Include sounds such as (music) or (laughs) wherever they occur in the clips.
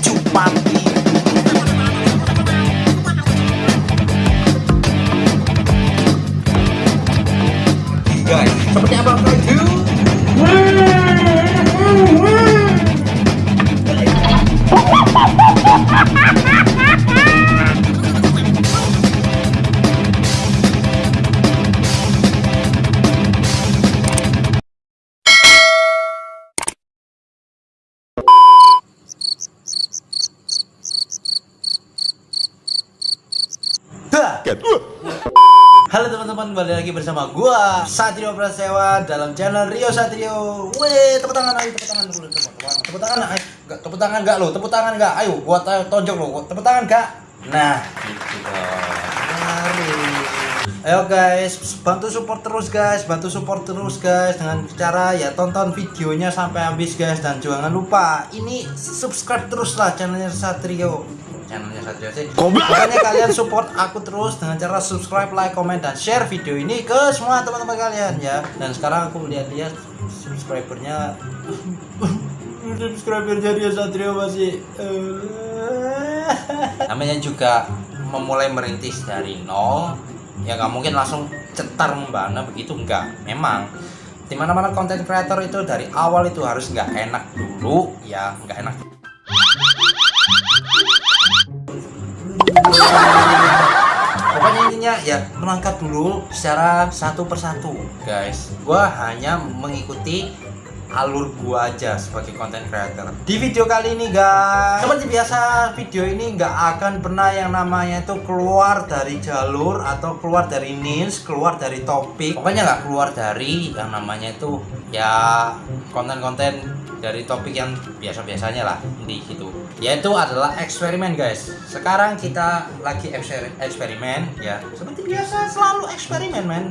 Cupati Guys, seperti apa Halo teman-teman, kembali lagi bersama gua Satrio Prasewa dalam channel Rio Satrio. Weh, tepuk tangan ayo, tepuk tangan dulu, tepuk tangan. Tepuk tangan, ayo. Enggak, tepuk tangan enggak lo? Tepuk tangan enggak? Ayo, gua tonjok lo. Tepuk tangan enggak? Nah, gitu. Ayo guys, bantu support terus guys, bantu support terus guys dengan cara ya tonton videonya sampai habis guys dan jangan lupa ini subscribe terus lah channelnya Satrio channelnya Satrio pokoknya kalian support aku terus dengan cara subscribe like comment dan share video ini ke semua teman-teman kalian ya. Dan sekarang aku lihat-lihat subscribernya. (laughs) Subscribernya dia Satrio masih eh. namanya juga memulai merintis dari nol. Ya nggak mungkin langsung cetar membana begitu enggak memang di mana-mana konten creator itu dari awal itu harus nggak enak dulu ya nggak enak pokoknya intinya ya melangkah dulu secara satu persatu. Guys gua hanya mengikuti alur gua aja sebagai content creator. Di video kali ini guys seperti biasa video ini nggak akan pernah yang namanya itu keluar dari jalur atau keluar dari niche keluar dari topik. Pokoknya nggak keluar dari yang namanya itu ya konten-konten dari topik yang biasa-biasanya lah di situ yaitu adalah eksperimen guys. Sekarang kita lagi eksperimen ya. Seperti biasa selalu eksperimen men.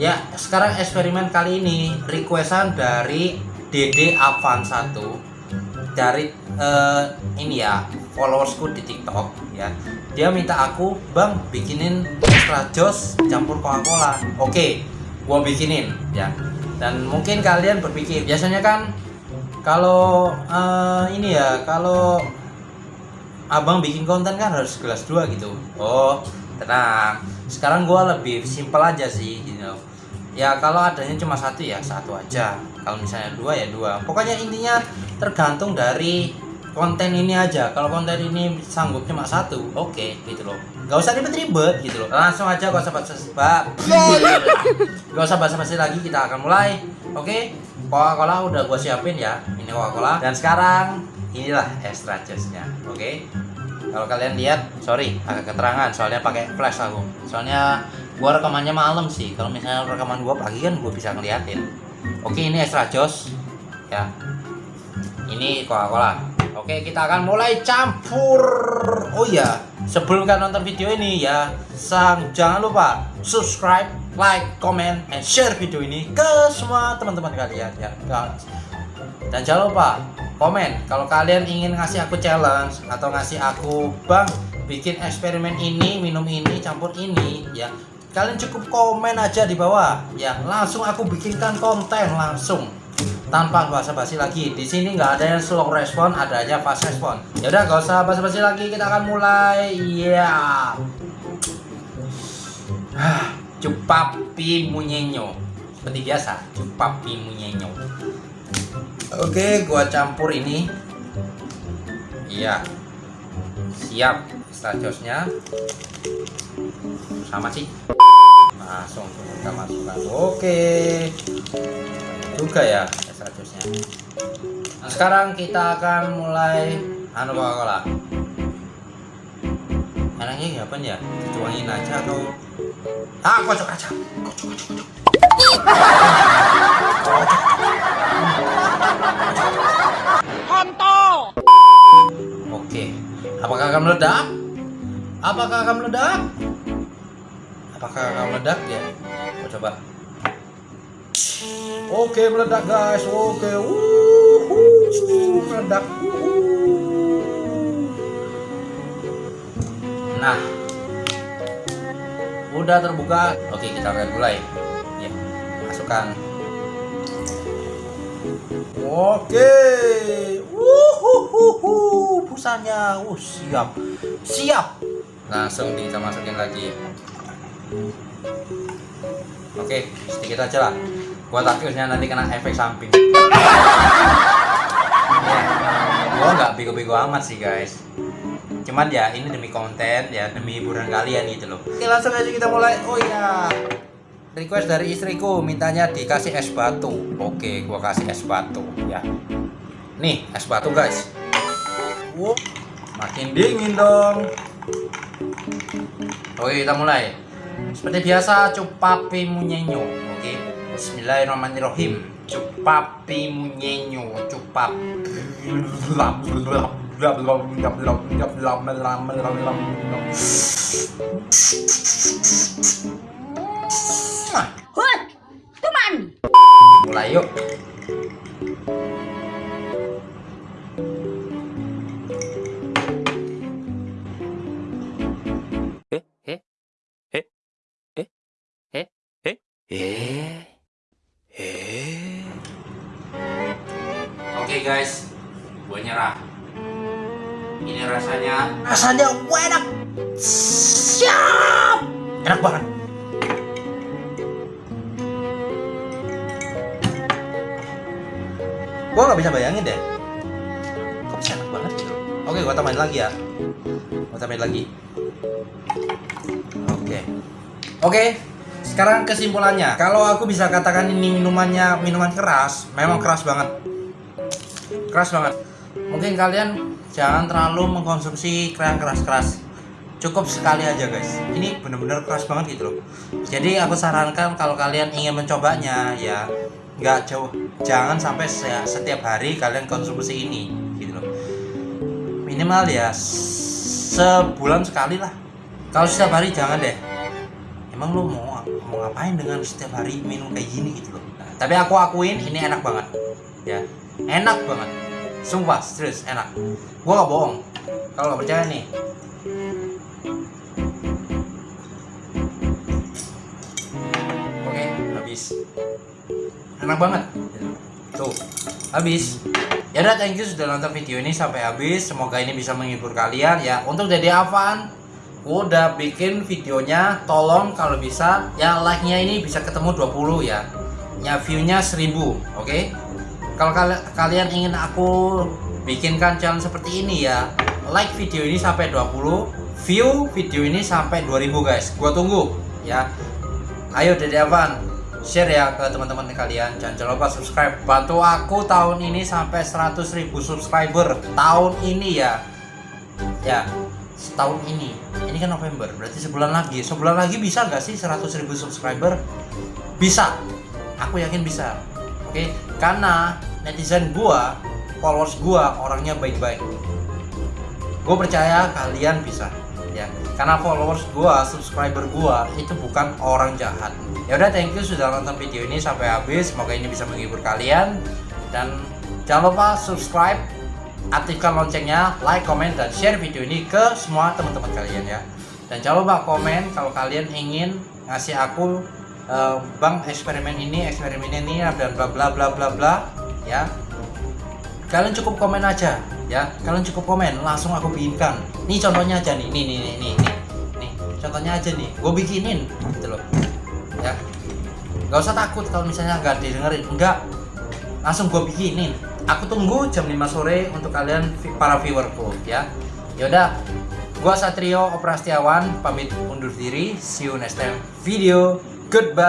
Ya sekarang eksperimen kali ini requestan dari Dede Avan 1 dari eh, ini ya followersku di TikTok ya. Dia minta aku bang bikinin extra jos campur Coca Cola oke gua bikinin ya. Dan mungkin kalian berpikir biasanya kan kalau eh, ini ya kalau abang bikin konten kan harus gelas dua gitu. Oh tenang. Sekarang gua lebih simpel aja sih gitu ya kalau adanya cuma satu ya satu aja. Kalau misalnya dua ya dua. Pokoknya intinya tergantung dari konten ini aja. Kalau konten ini sanggup cuma satu oke gitu loh. Nggak usah ribet-ribet gitu loh. Langsung aja gak usah basa-basi. Gak usah basa-basi lagi kita akan mulai. Oke Coca-Cola udah gua siapin ya ini Coca-Cola. Dan sekarang inilah extra jusnya oke? Kalau kalian lihat sorry agak keterangan soalnya pakai flash aku soalnya gua rekamannya malam sih. Kalau misalnya rekaman gua pagi kan gua bisa ngeliatin. Oke ini extra jos ya. Ini Coca-Cola. Oke kita akan mulai campur. Oh iya sebelum kalian nonton video ini ya sang jangan lupa subscribe like comment and share video ini ke semua teman-teman kalian ya dan jangan lupa komen. Kalau kalian ingin ngasih aku challenge atau ngasih aku bang bikin eksperimen ini minum ini campur ini ya kalian cukup komen aja di bawah. Ya langsung aku bikinkan konten langsung. Tanpa basa-basi lagi. Di sini nggak ada yang slow respon adanya fast respon. Ya udah gak usah basa-basi lagi. Kita akan mulai. Ya cupapi munyenyo. Seperti biasa cupapi munyenyo Oke, gua campur ini. Iya. Siap stasiosnya. Sama sih. Langsung kita masukkan. Oke. Juga ya stasiosnya. Nah, sekarang kita akan mulai anu Coca-Cola. Enaknya apa ya? Dituangin aja atau Ah, kocok aja. Kocok, kocok, kocok. Oke, apakah akan meledak? Apakah akan meledak? Apakah akan meledak ya? Kita coba. Oke, meledak guys. Oke, Wuhu, meledak. Nah, udah terbuka. Oke, kita akan mulai. Ya, masukkan. Oke. Wuhu. rasanya uh siap. Siap. Langsung kita masukin lagi. Oke sedikit aja lah. Gua takutnya nanti kena efek samping. Ya, gua nggak bego-bego amat sih guys. Cuman ya ini demi konten ya demi hiburan kalian gitu loh. Oke langsung aja kita mulai. Oh ya request dari istriku mintanya dikasih es batu. Oke gua kasih es batu ya. Nih es batu guys. Wow, makin dingin dong. Oke kita mulai. Seperti biasa cupapi munyenyo oke. Bismillahirrahmanirrahim. Cupapi munyenyo cupap (laughs) Hut, teman. Mulai yuk. Eh, eh, eh, eh, eh, eh, eh, eh. Oke guys, gue nyerah. Ini rasanya rasanya enak. Siap. Enak banget. Gua nggak bisa bayangin deh. Kok bisa enak banget gitu. Oke, gua tambahin lagi ya. Gua tambahin lagi. Oke. Oke, sekarang kesimpulannya. Kalau aku bisa katakan ini minumannya minuman keras, memang keras banget. Keras banget. Mungkin kalian jangan terlalu mengkonsumsi yang keras-keras. Cukup sekali aja guys. Ini bener-bener keras banget gitu loh. Jadi aku sarankan kalau kalian ingin mencobanya ya nggak jauh. Jangan sampai se- setiap hari kalian konsumsi ini gitu loh. Minimal ya sebulan sekali lah. Kalau setiap hari jangan deh. Emang lu mau mau ngapain dengan setiap hari minum kayak gini gitu loh. Nah, tapi aku akuin ini enak banget. Ya enak banget. Sumpah serius enak. Gua gak bohong. Kalau nggak percaya nih. Oke habis enak banget? Tuh habis. Ya udah thank you sudah nonton video ini sampai habis. Semoga ini bisa menghibur kalian. Ya untuk jadi Avan gua udah bikin videonya. Tolong kalau bisa ya like nya ini bisa ketemu 20 ya. Ya view nya 1000 oke? Kalau kal- kalian ingin aku bikinkan channel seperti ini ya like video ini sampai 20 view video ini sampai 2000 guys. Gua tunggu ya. Ayo Dede Avan share ya ke teman-teman kalian. Jangan lupa subscribe. Bantu aku tahun ini sampai 100.000 subscriber. Tahun ini ya. Ya setahun ini. Ini kan November berarti sebulan lagi. Sebulan lagi bisa nggak sih 100.000 subscriber? Bisa. Aku yakin bisa. Oke karena netizen gua followers gua orangnya baik-baik. Gue percaya kalian bisa ya karena followers gua subscriber gua itu bukan orang jahat. Ya udah thank you sudah nonton video ini sampai habis. Semoga ini bisa menghibur kalian. Dan jangan lupa subscribe aktifkan loncengnya like comment dan share video ini ke semua teman-teman kalian ya. Dan jangan lupa komen kalau kalian ingin ngasih aku eh, bang eksperimen ini eksperimen ini dan bla bla bla bla bla ya. Kalian cukup komen aja ya kalian cukup komen langsung aku bikinkan. Ini contohnya aja nih nih nih nih nih nih, nih. contohnya aja nih gue bikinin gitu loh. Ya. Nggak usah takut kalau misalnya nggak didengerin. Enggak langsung gue bikinin. Aku tunggu jam 5 sore untuk kalian para viewerku ya. Yaudah gua Satrio Oprastiawan pamit undur diri. See you next time. Video. Goodbye